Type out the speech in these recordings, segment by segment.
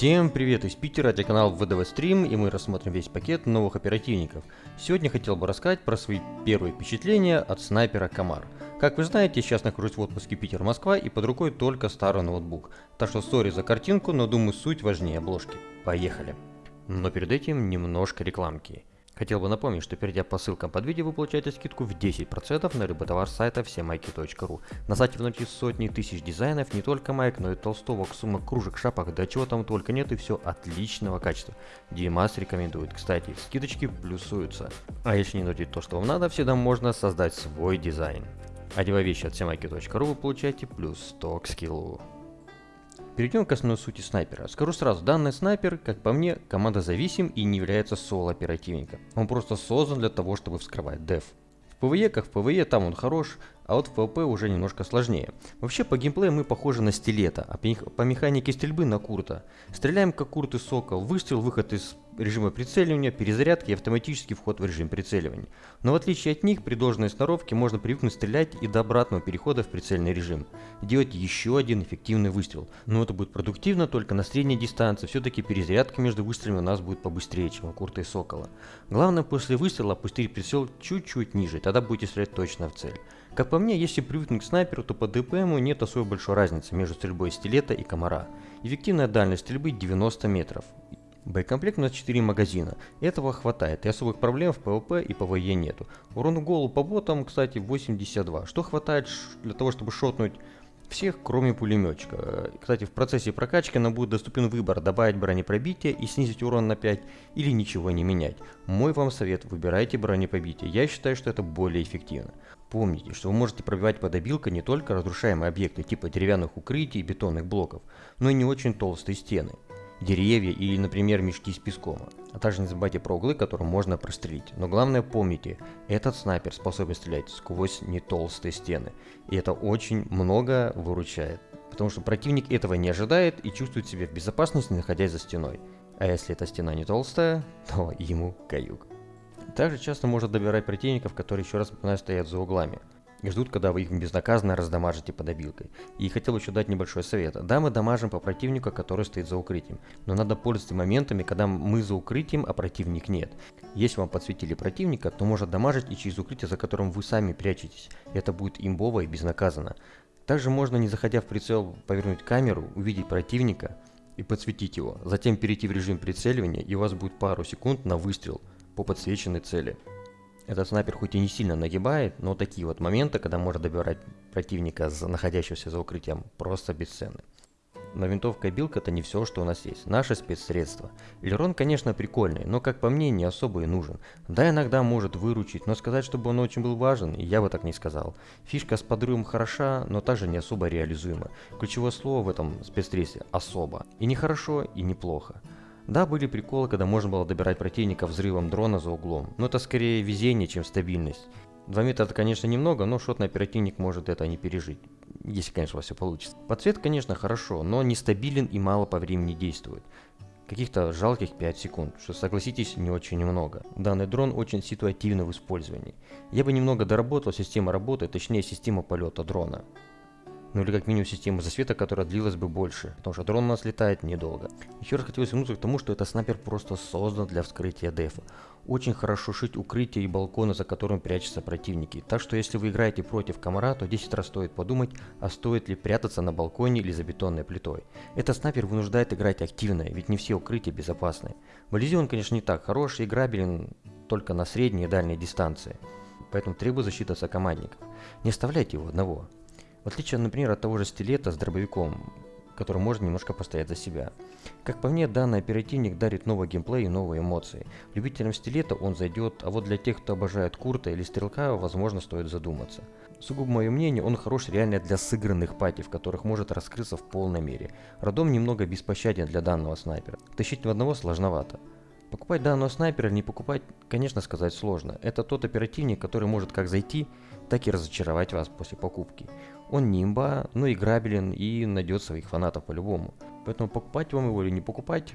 Всем привет из Питера, это канал ВДВ Стрим, и мы рассмотрим весь пакет новых оперативников. Сегодня хотел бы рассказать про свои первые впечатления от снайпера Комар. Как вы знаете, сейчас нахожусь в отпуске Питер-Москва и под рукой только старый ноутбук. Так что сори за картинку, но думаю суть важнее обложки. Поехали. Но перед этим немножко рекламки. Хотел бы напомнить, что перейдя по ссылкам под видео, вы получаете скидку в 10% на любой товар сайта всемайки.ру. На сайте вы найдете сотни тысяч дизайнов, не только майк, но и толстовок, сумок, кружек, шапок, да чего там только нет и все отличного качества. Димас рекомендует. Кстати, скидочки плюсуются. А если не найдете то, что вам надо, всегда можно создать свой дизайн. Одевая вещи от Всемайки.ру вы получаете плюс 100 к skill у. Перейдем к основной сути снайпера. Скажу сразу, данный снайпер, как по мне, команда зависим и не является соло-оперативником. Он просто создан для того, чтобы вскрывать def. В PvE, как в PvE, там он хорош, а вот в PvP уже немножко сложнее. Вообще по геймплею мы похожи на стилета, а по механике стрельбы на Курта. Стреляем как Курт и Сокол, выстрел, выход из режима прицеливания, перезарядки и автоматический вход в режим прицеливания. Но в отличие от них, при должной сноровке можно привыкнуть стрелять и до обратного перехода в прицельный режим. Делать еще один эффективный выстрел. Но это будет продуктивно только на средней дистанции, все-таки перезарядка между выстрелами у нас будет побыстрее, чем у Курта и Сокола. Главное после выстрела опустить прицел чуть-чуть ниже, тогда будете стрелять точно в цель. Как по мне, если привыкнуть к снайперу, то по ДПМу нет особой большой разницы между стрельбой стилета и комара. Эффективная дальность стрельбы 90 метров. Боекомплект у нас 4 магазина. Этого хватает, и особых проблем в PvP и PvE нету. Урон в голову по ботам, кстати, 82, что хватает для того, чтобы шотнуть всех, кроме пулеметчика. Кстати, в процессе прокачки нам будет доступен выбор добавить бронепробитие и снизить урон на 5 или ничего не менять. Мой вам совет, выбирайте бронепробитие. Я считаю, что это более эффективно. Помните, что вы можете пробивать под обилкой не только разрушаемые объекты типа деревянных укрытий и бетонных блоков, но и не очень толстые стены деревья или, например, мешки с песком. А также не забывайте про углы, которые можно прострелить. Но главное помните, этот снайпер способен стрелять сквозь не толстые стены. И это очень много выручает. Потому что противник этого не ожидает и чувствует себя в безопасности, находясь за стеной. А если эта стена не толстая, то ему каюк. Также часто может добирать противников, которые еще раз стоят за углами и ждут, когда вы их безнаказанно раздамажите под обилкой. И хотел еще дать небольшой совет. Да, мы дамажим по противнику, который стоит за укрытием, но надо пользоваться моментами, когда мы за укрытием, а противник нет. Если вам подсветили противника, то можно дамажить и через укрытие, за которым вы сами прячетесь. Это будет имбово и безнаказанно. Также можно, не заходя в прицел, повернуть камеру, увидеть противника и подсветить его. Затем перейти в режим прицеливания, и у вас будет пару секунд на выстрел по подсвеченной цели. Этот снайпер хоть и не сильно нагибает, но такие вот моменты, когда можно добирать противника, находящегося за укрытием, просто бесценны. Но винтовка и билка это не все, что у нас есть. Наше спецсредство. Элерон, конечно, прикольный, но, как по мне, не особо и нужен. Да, иногда может выручить, но сказать, чтобы он очень был важен, я бы так не сказал. Фишка с подрывом хороша, но также не особо реализуема. Ключевое слово в этом спецсредстве – особо. И не хорошо, и неплохо. Да, были приколы, когда можно было добирать противника взрывом дрона за углом, но это скорее везение, чем стабильность. 2 метра это, конечно, немного, но шотный оперативник может это не пережить. Если, конечно, у вас все получится. Подсвет, конечно, хорошо, но нестабилен и мало по времени действует. Каких-то жалких 5 секунд, что, согласитесь, не очень много. Данный дрон очень ситуативный в использовании. Я бы немного доработал систему работы, точнее систему полета дрона ну или как минимум систему засвета, которая длилась бы больше, потому что дрон у нас летает недолго. Еще раз хотелось вернуться к тому, что этот снайпер просто создан для вскрытия дефа. Очень хорошо шить укрытия и балконы, за которым прячутся противники. Так что если вы играете против комара, то 10 раз стоит подумать, а стоит ли прятаться на балконе или за бетонной плитой. Этот снайпер вынуждает играть активно, ведь не все укрытия безопасны. В Ализе он, конечно, не так хорош и играбелен только на средней и дальней дистанции. Поэтому требует защиты сокомандников. Не оставляйте его одного. В отличие, например, от того же стилета с дробовиком, который может немножко постоять за себя. Как по мне, данный оперативник дарит новый геймплей и новые эмоции. Любителям стилета он зайдет, а вот для тех, кто обожает Курта или Стрелка, возможно, стоит задуматься. Сугубо мое мнение, он хорош реально для сыгранных пати, в которых может раскрыться в полной мере. Радом немного беспощаден для данного снайпера. Тащить в одного сложновато. Покупать данного снайпера или не покупать, конечно, сказать сложно. Это тот оперативник, который может как зайти, так и разочаровать вас после покупки. Он не имба, но играбелен и найдет своих фанатов по-любому. Поэтому покупать вам его или не покупать,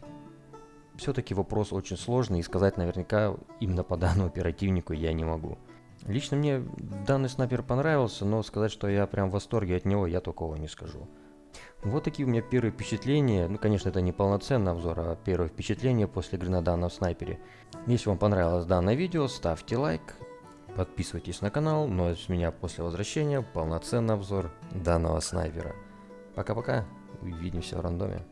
все-таки вопрос очень сложный и сказать наверняка именно по данному оперативнику я не могу. Лично мне данный снайпер понравился, но сказать, что я прям в восторге от него, я такого не скажу. Вот такие у меня первые впечатления. Ну, конечно, это не полноценный обзор, а первое впечатление после игры на снайпере. Если вам понравилось данное видео, ставьте лайк, подписывайтесь на канал. Ну а с меня после возвращения полноценный обзор данного снайпера. Пока-пока, увидимся в рандоме.